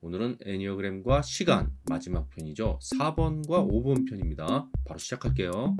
오늘은 애니어그램과 시간 마지막 편이죠. 4번과 5번 편입니다. 바로 시작할게요.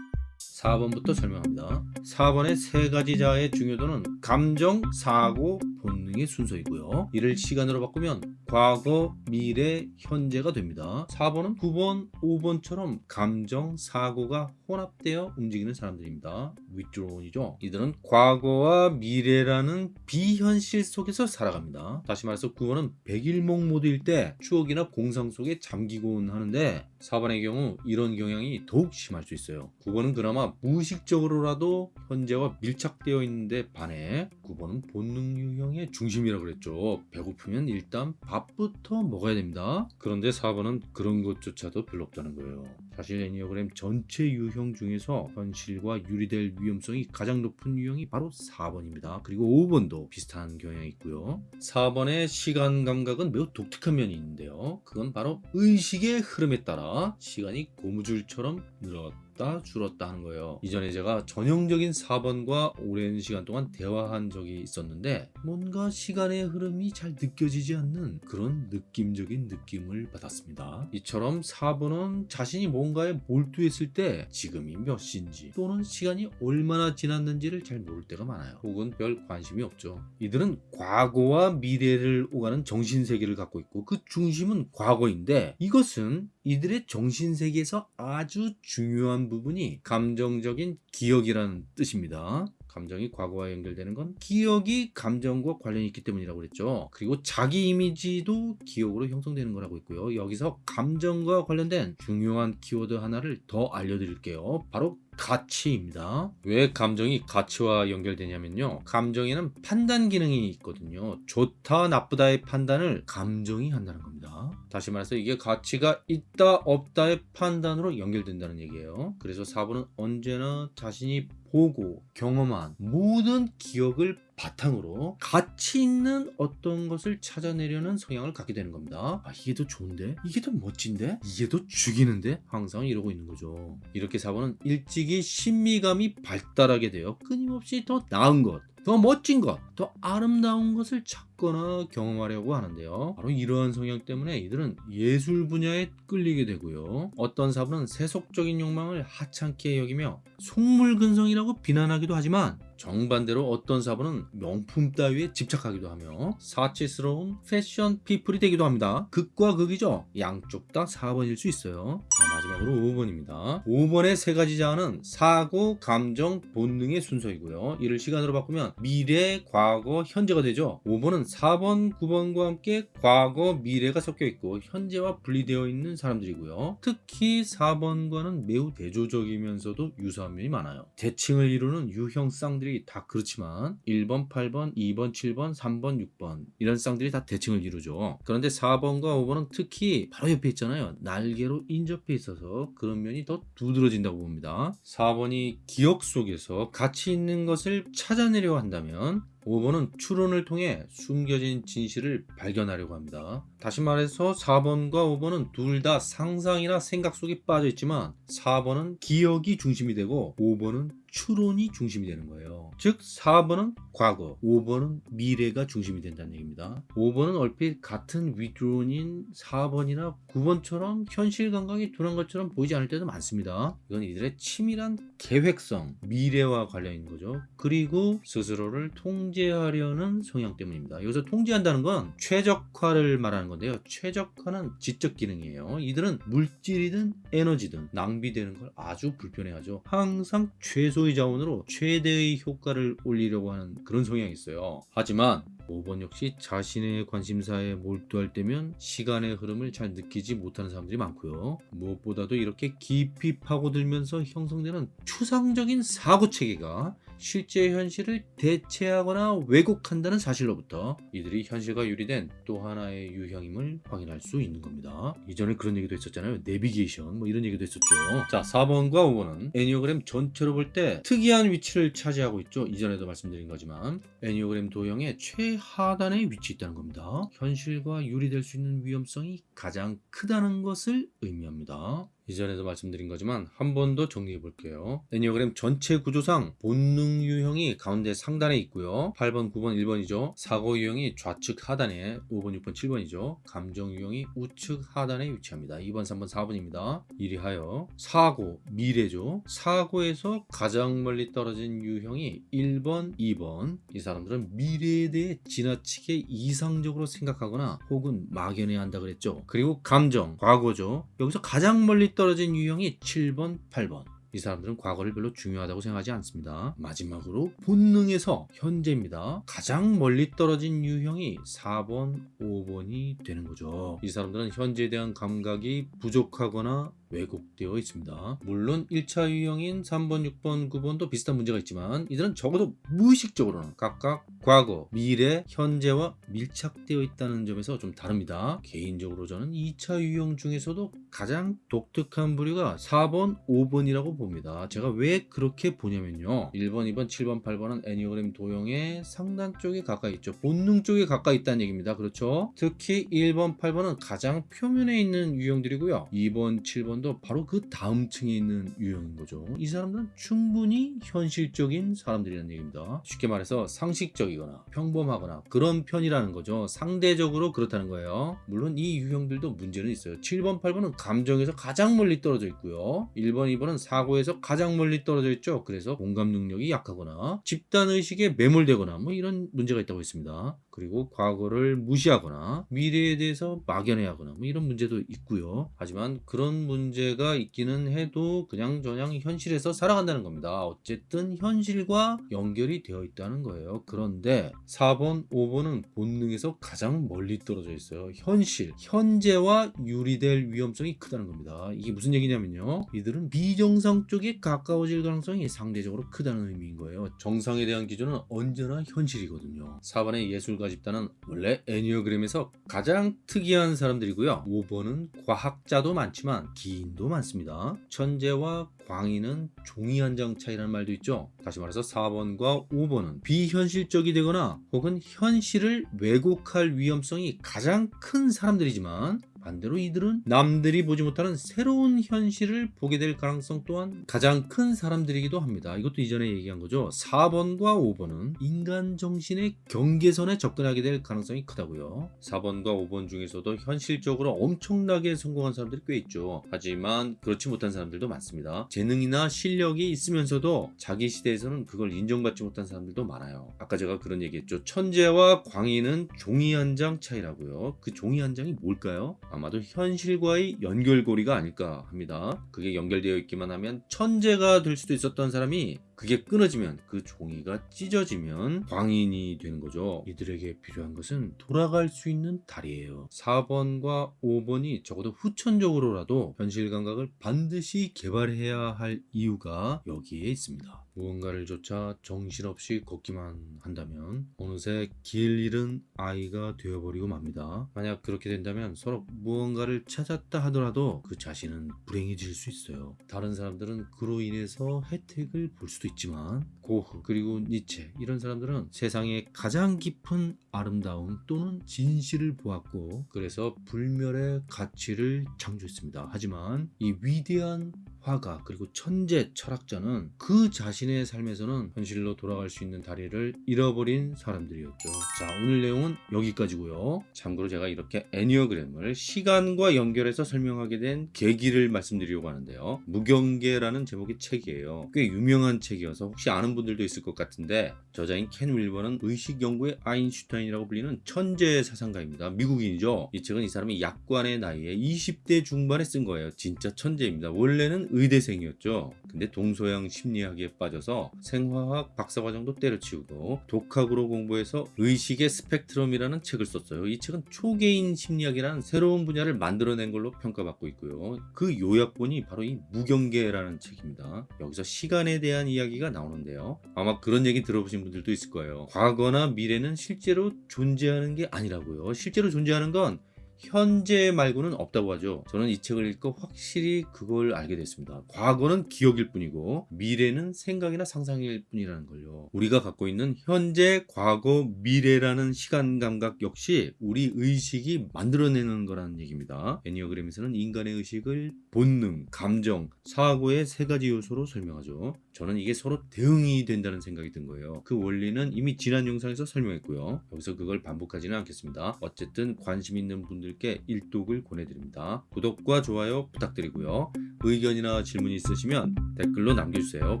4번부터 설명합니다. 4번의 세 가지 자의 중요도는 감정, 사고, 본능의 순서이고요. 이를 시간으로 바꾸면 과거, 미래, 현재가 됩니다. 4번은 9번, 5번처럼 감정, 사고가 혼합되어 움직이는 사람들입니다. withdrawn이죠. 이들은 과거와 미래라는 비현실 속에서 살아갑니다. 다시 말해서 9번은 백일몽 모드일 때 추억이나 공상 속에 잠기곤 하는데 4번의 경우 이런 경향이 더욱 심할 수 있어요. 9번은 그나마 무의식적으로라도 현재와 밀착되어 있는데 반해 9번은 본능 유형의 중심이라고 그랬죠. 배고프면 일단 밥 부터 먹어야 됩니다. 그런데 4번은 그런 것조차도 별로 없다는 거예요 사실 애니어그램 전체 유형 중에서 현실과 유리될 위험성이 가장 높은 유형이 바로 4번입니다. 그리고 5번도 비슷한 경향이 있고요. 4번의 시간 감각은 매우 독특한 면이 있는데요. 그건 바로 의식의 흐름에 따라 시간이 고무줄처럼 늘었다 줄었다 하는 거예요. 이전에 제가 전형적인 4번과 오랜 시간 동안 대화한 적이 있었는데 뭔가 시간의 흐름이 잘 느껴지지 않는 그런 느낌적인 느낌을 받았습니다. 이처럼 4번은 자신이 뭔가에 몰두했을 때 지금이 몇 시인지 또는 시간이 얼마나 지났는지를 잘 모를 때가 많아요 혹은 별 관심이 없죠 이들은 과거와 미래를 오가는 정신세계를 갖고 있고 그 중심은 과거인데 이것은 이들의 정신세계에서 아주 중요한 부분이 감정적인 기억이라는 뜻입니다. 감정이 과거와 연결되는 건 기억이 감정과 관련이 있기 때문이라고 그랬죠. 그리고 자기 이미지도 기억으로 형성되는 거라고 있고요. 여기서 감정과 관련된 중요한 키워드 하나를 더 알려드릴게요. 바로 가치입니다. 왜 감정이 가치와 연결되냐면요. 감정에는 판단 기능이 있거든요. 좋다 나쁘다의 판단을 감정이 한다는 겁니다. 다시 말해서 이게 가치가 있다 없다의 판단으로 연결된다는 얘기예요. 그래서 4번은 언제나 자신이 보고 경험한 모든 기억을 바탕으로 가치 있는 어떤 것을 찾아내려는 성향을 갖게 되는 겁니다 아 이게 더 좋은데? 이게 더 멋진데? 이게 더 죽이는데? 항상 이러고 있는 거죠 이렇게 4번은 일찍이 신미감이 발달하게 되어 끊임없이 더 나은 것, 더 멋진 것, 더 아름다운 것을 찾 거나 경험하려고 하는데요. 바로 이러한 성향 때문에 이들은 예술 분야에 끌리게 되고요. 어떤 사부는 세속적인 욕망을 하찮게 여기며 속물근성이라고 비난하기도 하지만 정반대로 어떤 사부는 명품 따위에 집착하기도 하며 사치스러운 패션 피플이 되기도 합니다. 극과 극이죠. 양쪽 다 4번일 수 있어요. 자, 마지막으로 5번입니다. 5번의 세 가지 자아는 사고, 감정, 본능의 순서이고요. 이를 시간으로 바꾸면 미래, 과거, 현재가 되죠. 5번은 4번, 9번과 함께 과거, 미래가 섞여 있고 현재와 분리되어 있는 사람들이고요. 특히 4번과는 매우 대조적이면서도 유사한 면이 많아요. 대칭을 이루는 유형 쌍들이 다 그렇지만 1번, 8번, 2번, 7번, 3번, 6번 이런 쌍들이 다 대칭을 이루죠. 그런데 4번과 5번은 특히 바로 옆에 있잖아요. 날개로 인접해 있어서 그런 면이 더 두드러진다고 봅니다. 4번이 기억 속에서 가치 있는 것을 찾아내려 한다면 5번은 추론을 통해 숨겨진 진실을 발견하려고 합니다. 다시 말해서 4번과 5번은 둘 다 상상이나 생각 속에 빠져 있지만 4번은 기억이 중심이 되고 5번은 추론이 중심이 되는 거예요. 즉 4번은 과거, 5번은 미래가 중심이 된다는 얘기입니다. 5번은 얼핏 같은 위드론인 4번이나 9번처럼 현실 감각이 둔한 것처럼 보이지 않을 때도 많습니다. 이건 이들의 치밀한 계획성, 미래와 관련 있는 거죠. 그리고 스스로를 통제하려는 성향 때문입니다. 여기서 통제한다는 건 최적화를 말하는 건데요. 최적화는 지적 기능이에요. 이들은 물질이든 에너지든 낭비되는 걸 아주 불편해하죠. 항상 최소 의 자원으로 최대의 효과를 올리려고 하는 그런 성향이 있어요. 하지만 5번 역시 자신의 관심사에 몰두할 때면 시간의 흐름을 잘 느끼지 못하는 사람들이 많고요. 무엇보다도 이렇게 깊이 파고들면서 형성되는 추상적인 사고체계가 실제 현실을 대체하거나 왜곡한다는 사실로부터 이들이 현실과 유리된 또 하나의 유형임을 확인할 수 있는 겁니다. 이전에 그런 얘기도 있었잖아요. 내비게이션 뭐 이런 얘기도 했었죠. 자 4번과 5번은 애니어그램 전체로 볼 때 특이한 위치를 차지하고 있죠. 이전에도 말씀드린 거지만 애니어그램 도형의 최하단에 위치해 있다는 겁니다. 현실과 유리될 수 있는 위험성이 가장 크다는 것을 의미합니다. 이전에도 말씀드린 거지만 한 번 더 정리해 볼게요. 애니어그램 전체 구조상 본능 유형이 가운데 상단에 있고요. 8번, 9번, 1번이죠. 사고 유형이 좌측 하단에 5번, 6번, 7번이죠. 감정 유형이 우측 하단에 위치합니다. 2번, 3번, 4번입니다. 이리하여 사고, 미래죠. 사고에서 가장 멀리 떨어진 유형이 1번, 2번. 이 사람들은 미래에 대해 지나치게 이상적으로 생각하거나 혹은 막연해야 한다 그랬죠. 그리고 감정, 과거죠. 여기서 가장 멀리 떨어진 유형이 7번, 8번. 이 사람들은 과거를 별로 중요하다고 생각하지 않습니다. 마지막으로 본능에서 현재입니다. 가장 멀리 떨어진 유형이 4번, 5번이 되는 거죠. 이 사람들은 현재에 대한 감각이 부족하거나 왜곡되어 있습니다. 물론 1차 유형인 3번, 6번, 9번도 비슷한 문제가 있지만 이들은 적어도 무의식적으로는 각각 과거, 미래, 현재와 밀착되어 있다는 점에서 좀 다릅니다. 개인적으로 저는 2차 유형 중에서도 가장 독특한 부류가 4번, 5번이라고 봅니다. 제가 왜 그렇게 보냐면요. 1번, 2번, 7번, 8번은 애니어그램 도형의 상단 쪽에 가까이 있죠. 본능 쪽에 가까이 있다는 얘기입니다. 그렇죠? 특히 1번, 8번은 가장 표면에 있는 유형들이고요. 2번, 7번 도 바로 그 다음 층에 있는 유형인 거죠. 이 사람들은 충분히 현실적인 사람들이라는 얘기입니다. 쉽게 말해서 상식적이거나 평범하거나 그런 편이라는 거죠. 상대적으로 그렇다는 거예요. 물론 이 유형들도 문제는 있어요. 7번, 8번은 감정에서 가장 멀리 떨어져 있고요. 1번, 2번은 사고에서 가장 멀리 떨어져 있죠. 그래서 공감 능력이 약하거나 집단 의식에 매몰되거나 뭐 이런 문제가 있다고 했습니다. 그리고 과거를 무시하거나 미래에 대해서 막연해 하거나 뭐 이런 문제도 있고요. 하지만 그런 문제가 있기는 해도 그냥 저냥 현실에서 살아간다는 겁니다. 어쨌든 현실과 연결이 되어 있다는 거예요. 그런데 4번, 5번은 본능에서 가장 멀리 떨어져 있어요. 현실, 현재와 유리될 위험성이 크다는 겁니다. 이게 무슨 얘기냐면요. 이들은 비정상 쪽에 가까워질 가능성이 상대적으로 크다는 의미인 거예요. 정상에 대한 기준은 언제나 현실이거든요. 4번의 예술 가 집단은 원래 애니어그램에서 가장 특이한 사람들이고요. 5번은 과학자도 많지만 기인도 많습니다. 천재와 광인은 종이 한 장 차이라는 말도 있죠. 다시 말해서 4번과 5번은 비현실적이 되거나 혹은 현실을 왜곡할 위험성이 가장 큰 사람들이지만 반대로 이들은 남들이 보지 못하는 새로운 현실을 보게 될 가능성 또한 가장 큰 사람들이기도 합니다. 이것도 이전에 얘기한 거죠. 4번과 5번은 인간 정신의 경계선에 접근하게 될 가능성이 크다고요. 4번과 5번 중에서도 현실적으로 엄청나게 성공한 사람들이 꽤 있죠. 하지만 그렇지 못한 사람들도 많습니다. 재능이나 실력이 있으면서도 자기 시대에서는 그걸 인정받지 못한 사람들도 많아요. 아까 제가 그런 얘기했죠. 천재와 광인은 종이 한 장 차이라고요. 그 종이 한 장이 뭘까요? 아마도 현실과의 연결고리가 아닐까 합니다. 그게 연결되어 있기만 하면 천재가 될 수도 있었던 사람이 그게 끊어지면 그 종이가 찢어지면 광인이 되는 거죠. 이들에게 필요한 것은 돌아갈 수 있는 다리예요. 4번과 5번이 적어도 후천적으로라도 현실 감각을 반드시 개발해야 할 이유가 여기에 있습니다. 무언가를 쫓아 정신없이 걷기만 한다면 어느새 길 잃은 아이가 되어버리고 맙니다. 만약 그렇게 된다면 서로 무언가를 찾았다 하더라도 그 자신은 불행해질 수 있어요. 다른 사람들은 그로 인해서 혜택을 볼 수도 있지만 고흐 그리고 니체 이런 사람들은 세상의 가장 깊은 아름다움 또는 진실을 보았고 그래서 불멸의 가치를 창조했습니다. 하지만 이 위대한 화가 그리고 천재 철학자는 그 자신의 삶에서는 현실로 돌아갈 수 있는 다리를 잃어버린 사람들이었죠. 자 오늘 내용은 여기까지고요. 참고로 제가 이렇게 애니어그램을 시간과 연결해서 설명하게 된 계기를 말씀드리려고 하는데요. 무경계라는 제목의 책이에요. 꽤 유명한 책이어서 혹시 아는 분들도 있을 것 같은데 저자인 켄 윌버는 의식 연구의 아인슈타인이라고 불리는 천재 사상가입니다. 미국인이죠. 이 책은 이 사람이 약관의 나이에 20대 중반에 쓴 거예요. 진짜 천재입니다. 원래는 의대생이었죠. 근데 동서양 심리학에 빠져서 생화학 박사과정도 때려치우고 독학으로 공부해서 의식의 스펙트럼이라는 책을 썼어요. 이 책은 초개인 심리학이라는 새로운 분야를 만들어낸 걸로 평가받고 있고요. 그 요약본이 바로 이 무경계라는 책입니다. 여기서 시간에 대한 이야기가 나오는데요. 아마 그런 얘기 들어보신 분들도 있을 거예요. 과거나 미래는 실제로 존재하는 게 아니라고요. 실제로 존재하는 건 현재 말고는 없다고 하죠. 저는 이 책을 읽고 확실히 그걸 알게 됐습니다. 과거는 기억일 뿐이고 미래는 생각이나 상상일 뿐이라는 걸요. 우리가 갖고 있는 현재, 과거, 미래라는 시간 감각 역시 우리 의식이 만들어내는 거라는 얘기입니다. 애니어그램에서는 인간의 의식을 본능, 감정, 사고의 세 가지 요소로 설명하죠. 저는 이게 서로 대응이 된다는 생각이 든 거예요. 그 원리는 이미 지난 영상에서 설명했고요. 여기서 그걸 반복하지는 않겠습니다. 어쨌든 관심 있는 분들 께 일독을 권해드립니다. 구독과 좋아요 부탁드리고요. 의견이나 질문 있으시면 댓글로 남겨주세요.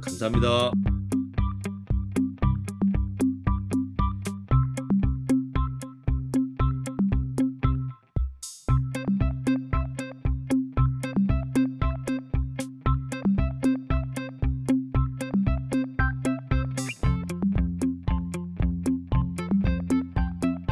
감사합니다.